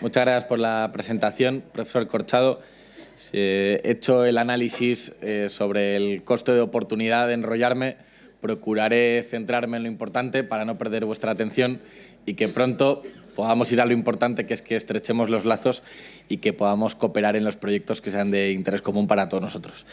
Muchas gracias por la presentación, profesor Corchado. He hecho el análisis eh, sobre el coste de oportunidad de enrollarme. Procuraré centrarme en lo importante para no perder vuestra atención y que pronto podamos ir a lo importante, que es que estrechemos los lazos y que podamos cooperar en los proyectos que sean de interés común para todos nosotros.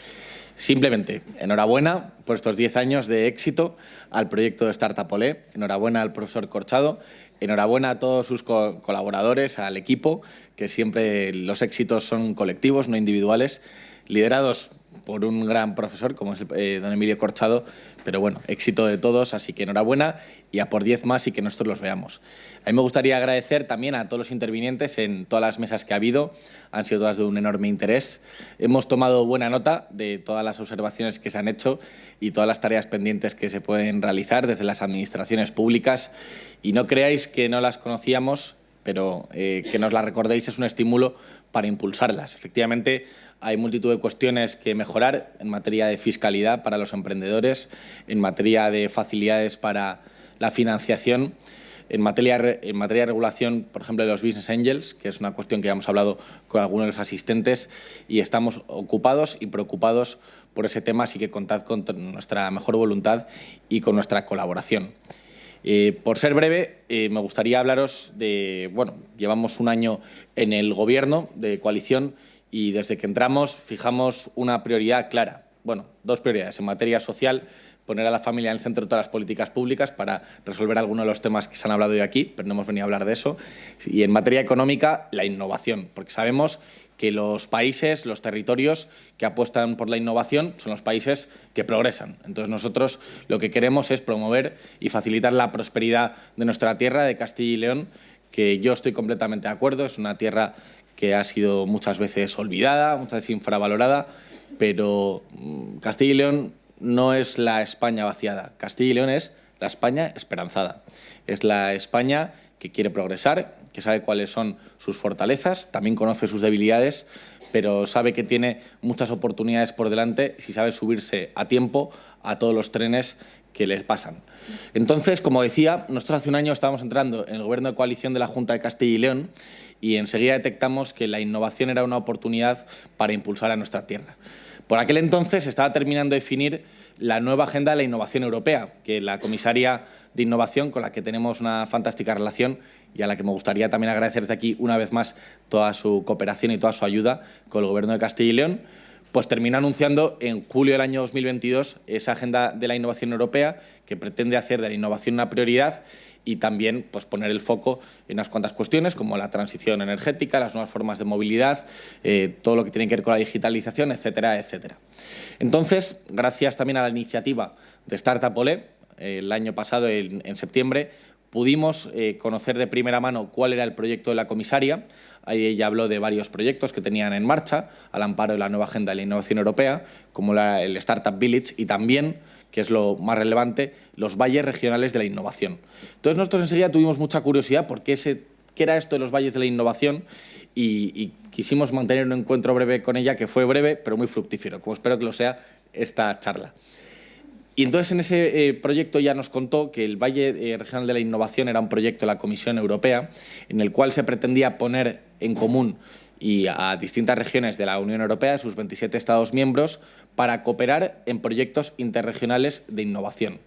Simplemente, enhorabuena por estos 10 años de éxito al proyecto de Startup Olé, enhorabuena al profesor Corchado, enhorabuena a todos sus colaboradores, al equipo, que siempre los éxitos son colectivos, no individuales, liderados por un gran profesor como es eh, don Emilio Corchado, pero bueno, éxito de todos, así que enhorabuena y a por 10 más y que nosotros los veamos. A mí me gustaría agradecer también a todos los intervinientes en todas las mesas que ha habido, han sido todas de un enorme interés. Hemos tomado buena nota de todas las observaciones que se han hecho y todas las tareas pendientes que se pueden realizar desde las administraciones públicas y no creáis que no las conocíamos, pero eh, que nos las recordéis es un estímulo para impulsarlas. Efectivamente, hay multitud de cuestiones que mejorar en materia de fiscalidad para los emprendedores, en materia de facilidades para la financiación, en materia, en materia de regulación, por ejemplo, de los business angels, que es una cuestión que ya hemos hablado con algunos de los asistentes y estamos ocupados y preocupados por ese tema, así que contad con nuestra mejor voluntad y con nuestra colaboración. Eh, por ser breve, eh, me gustaría hablaros de, bueno, llevamos un año en el gobierno de coalición y desde que entramos fijamos una prioridad clara, bueno, dos prioridades en materia social, poner a la familia en el centro de todas las políticas públicas para resolver algunos de los temas que se han hablado hoy aquí, pero no hemos venido a hablar de eso, y en materia económica, la innovación, porque sabemos que los países, los territorios que apuestan por la innovación son los países que progresan. Entonces nosotros lo que queremos es promover y facilitar la prosperidad de nuestra tierra, de Castilla y León, que yo estoy completamente de acuerdo, es una tierra que ha sido muchas veces olvidada, muchas veces infravalorada, pero mm, Castilla y León no es la España vaciada, Castilla y León es la España esperanzada, es la España que quiere progresar, que sabe cuáles son sus fortalezas, también conoce sus debilidades, pero sabe que tiene muchas oportunidades por delante si sabe subirse a tiempo a todos los trenes que les pasan. Entonces, como decía, nosotros hace un año estábamos entrando en el gobierno de coalición de la Junta de Castilla y León y enseguida detectamos que la innovación era una oportunidad para impulsar a nuestra tierra. Por aquel entonces estaba terminando de definir la nueva agenda de la innovación europea, que la comisaria de innovación, con la que tenemos una fantástica relación y a la que me gustaría también agradecer desde aquí una vez más toda su cooperación y toda su ayuda con el Gobierno de Castilla y León, pues terminó anunciando en julio del año 2022 esa agenda de la innovación europea que pretende hacer de la innovación una prioridad y también pues, poner el foco en unas cuantas cuestiones como la transición energética, las nuevas formas de movilidad, eh, todo lo que tiene que ver con la digitalización, etcétera, etcétera. Entonces, gracias también a la iniciativa de Startup Olé, el año pasado, en septiembre, Pudimos eh, conocer de primera mano cuál era el proyecto de la comisaria. Ahí ella habló de varios proyectos que tenían en marcha al amparo de la nueva Agenda de la Innovación Europea, como el Startup Village y también, que es lo más relevante, los valles regionales de la innovación. Entonces nosotros enseguida tuvimos mucha curiosidad por qué, era esto de los valles de la innovación y quisimos mantener un encuentro breve con ella, que fue breve pero muy fructífero, como espero que lo sea esta charla. Y entonces en ese eh, proyecto ya nos contó que el Valle eh, Regional de la Innovación era un proyecto de la Comisión Europea en el cual se pretendía poner en común y a distintas regiones de la Unión Europea, sus 27 Estados miembros, para cooperar en proyectos interregionales de innovación.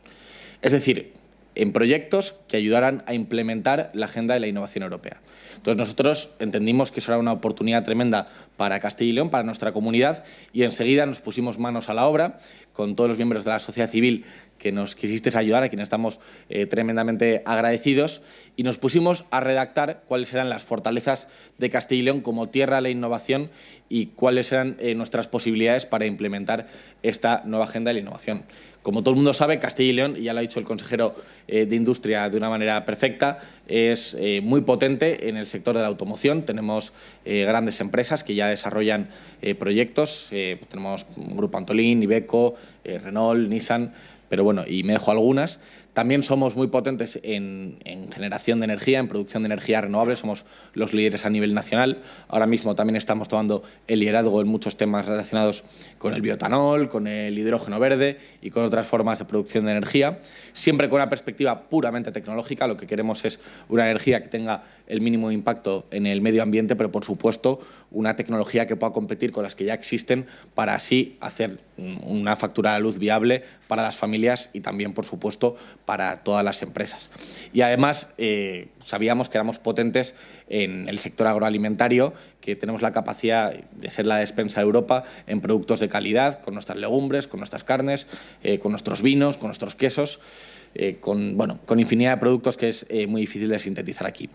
Es decir, en proyectos que ayudaran a implementar la agenda de la innovación europea. Entonces nosotros entendimos que eso era una oportunidad tremenda para Castilla y León, para nuestra comunidad, y enseguida nos pusimos manos a la obra con todos los miembros de la sociedad civil que nos quisisteis ayudar, a quienes estamos eh, tremendamente agradecidos, y nos pusimos a redactar cuáles eran las fortalezas de Castilla y León como tierra de la innovación y cuáles eran eh, nuestras posibilidades para implementar esta nueva agenda de la innovación. Como todo el mundo sabe, Castilla y León, y ya lo ha dicho el consejero eh, de Industria de una manera perfecta, es muy potente en el sector de la automoción. Tenemos grandes empresas que ya desarrollan proyectos. tenemos Grupo Antolín, Ibeco, Renault, Nissan, pero bueno, y me dejo algunas. También somos muy potentes en, generación de energía, en producción de energía renovable, somos los líderes a nivel nacional. Ahora mismo también estamos tomando el liderazgo en muchos temas relacionados con el biotanol, con el hidrógeno verde y con otras formas de producción de energía, siempre con una perspectiva puramente tecnológica. Lo que queremos es una energía que tenga el mínimo impacto en el medio ambiente, pero por supuesto una tecnología que pueda competir con las que ya existen para así hacer una factura de luz viable para las familias y también, por supuesto, para todas las empresas. Y además, eh, sabíamos que éramos potentes en el sector agroalimentario, que tenemos la capacidad de ser la despensa de Europa en productos de calidad, con nuestras legumbres, con nuestras carnes, eh, con nuestros vinos, con nuestros quesos. Eh, con, bueno, con infinidad de productos que es eh, muy difícil de sintetizar aquí.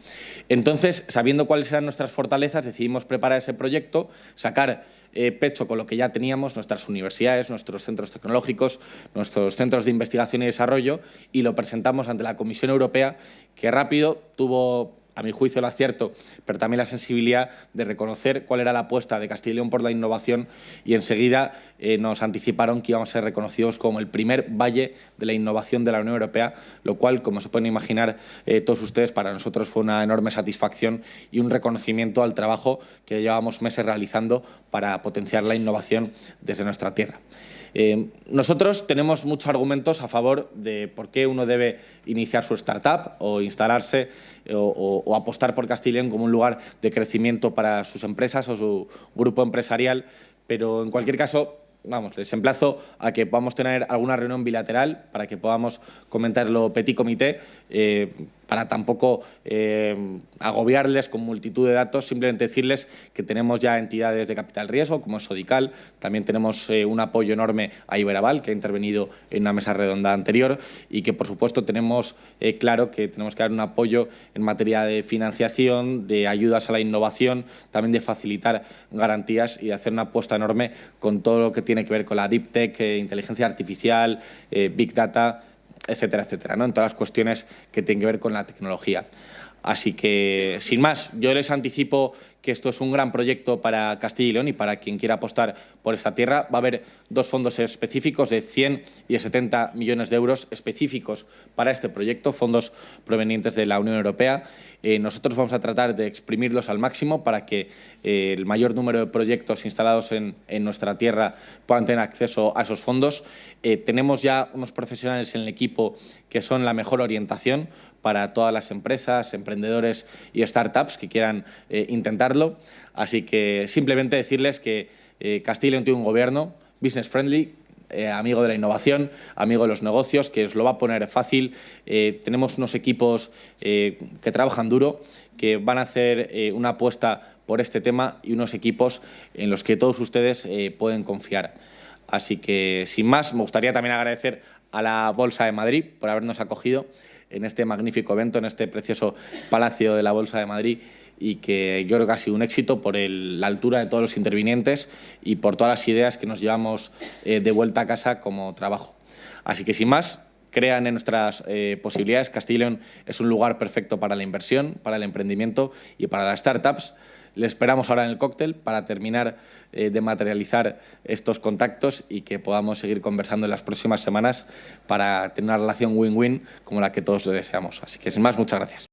Entonces, sabiendo cuáles eran nuestras fortalezas, decidimos preparar ese proyecto, sacar eh, pecho con lo que ya teníamos, nuestras universidades, nuestros centros tecnológicos, nuestros centros de investigación y desarrollo, y lo presentamos ante la Comisión Europea, que rápido tuvo a mi juicio, el acierto, pero también la sensibilidad de reconocer cuál era la apuesta de Castilla y León por la innovación y enseguida eh, nos anticiparon que íbamos a ser reconocidos como el primer valle de la innovación de la Unión Europea, lo cual, como se pueden imaginar eh, todos ustedes, para nosotros fue una enorme satisfacción y un reconocimiento al trabajo que llevamos meses realizando para potenciar la innovación desde nuestra tierra. Eh, nosotros tenemos muchos argumentos a favor de por qué uno debe iniciar su startup o instalarse o, o apostar por Castilla como un lugar de crecimiento para sus empresas o su grupo empresarial, pero en cualquier caso vamos, les emplazo a que podamos tener alguna reunión bilateral para que podamos comentarlo petit comité, eh, para tampoco eh, agobiarles con multitud de datos, simplemente decirles que tenemos ya entidades de capital riesgo, como es Sodical, también tenemos eh, un apoyo enorme a Iberaval, que ha intervenido en una mesa redonda anterior, y que, por supuesto, tenemos claro que tenemos que dar un apoyo en materia de financiación, de ayudas a la innovación, también de facilitar garantías y de hacer una apuesta enorme con todo lo que tiene que ver con la deep tech, eh, inteligencia artificial, eh, big data, etcétera, etcétera, ¿no? en todas las cuestiones que tienen que ver con la tecnología. Así que, sin más, yo les anticipo que esto es un gran proyecto para Castilla y León y para quien quiera apostar por esta tierra. Va a haber dos fondos específicos de 100 y de 70 millones de euros específicos para este proyecto, fondos provenientes de la Unión Europea. Eh, nosotros vamos a tratar de exprimirlos al máximo para que eh, el mayor número de proyectos instalados en, nuestra tierra puedan tener acceso a esos fondos. Eh, tenemos ya unos profesionales en el equipo que son la mejor orientación para todas las empresas, emprendedores y startups que quieran eh, intentarlo. Así que simplemente decirles que eh, Castilla tiene un gobierno business friendly, eh, amigo de la innovación, amigo de los negocios, que os lo va a poner fácil. tenemos unos equipos que trabajan duro, que van a hacer una apuesta por este tema y unos equipos en los que todos ustedes pueden confiar. Así que, sin más, me gustaría también agradecer a la Bolsa de Madrid por habernos acogido en este magnífico evento, en este precioso Palacio de la Bolsa de Madrid y que yo creo que ha sido un éxito por la altura de todos los intervinientes y por todas las ideas que nos llevamos eh, de vuelta a casa como trabajo. Así que sin más, crean en nuestras eh, posibilidades. Castilla es un lugar perfecto para la inversión, para el emprendimiento y para las startups. Le esperamos ahora en el cóctel para terminar eh, de materializar estos contactos y que podamos seguir conversando en las próximas semanas para tener una relación win-win como la que todos deseamos. Así que sin más, muchas gracias.